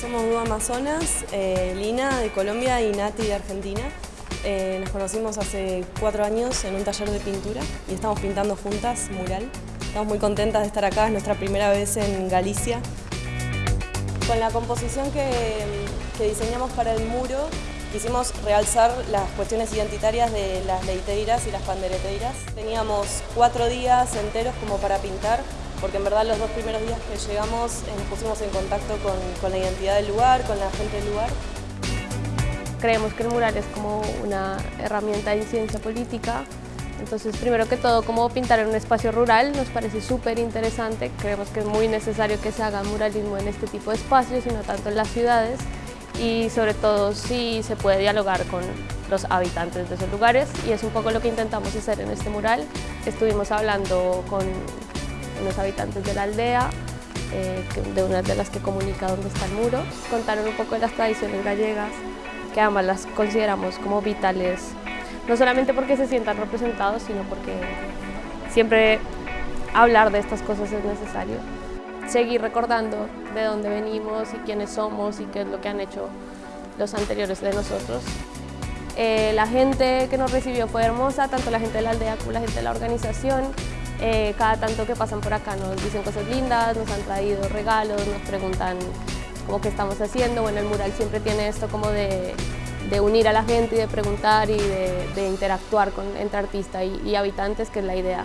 Somos dos amazonas, eh, Lina de Colombia y Nati de Argentina. Eh, nos conocimos hace cuatro años en un taller de pintura y estamos pintando juntas mural. Estamos muy contentas de estar acá, es nuestra primera vez en Galicia. Con la composición que, que diseñamos para el muro, quisimos realzar las cuestiones identitarias de las leiteiras y las pandereteiras. Teníamos cuatro días enteros como para pintar, porque en verdad los dos primeros días que llegamos eh, nos pusimos en contacto con, la identidad del lugar, con la gente del lugar. Creemos que el mural es como una herramienta de incidencia política, entonces primero que todo como pintar en un espacio rural nos parece súper interesante, creemos que es muy necesario que se haga muralismo en este tipo de espacios y no tanto en las ciudades y sobre todo si se puede dialogar con los habitantes de esos lugares y es un poco lo que intentamos hacer en este mural. Estuvimos hablando con los habitantes de la aldea, eh, de una de las que comunica dónde está el muro, contaron un poco de las tradiciones gallegas, que ambas las consideramos como vitales, no solamente porque se sientan representados, sino porque siempre hablar de estas cosas es necesario. Seguir recordando de dónde venimos y quiénes somos y qué es lo que han hecho los anteriores de nosotros. Eh, la gente que nos recibió fue hermosa, tanto la gente de la aldea como la gente de la organización. Eh, cada tanto que pasan por acá nos dicen cosas lindas, nos han traído regalos, nos preguntan cómo qué estamos haciendo. Bueno, el mural siempre tiene esto como de, unir a la gente y de preguntar y de, interactuar con, entre artista y habitantes, que es la idea.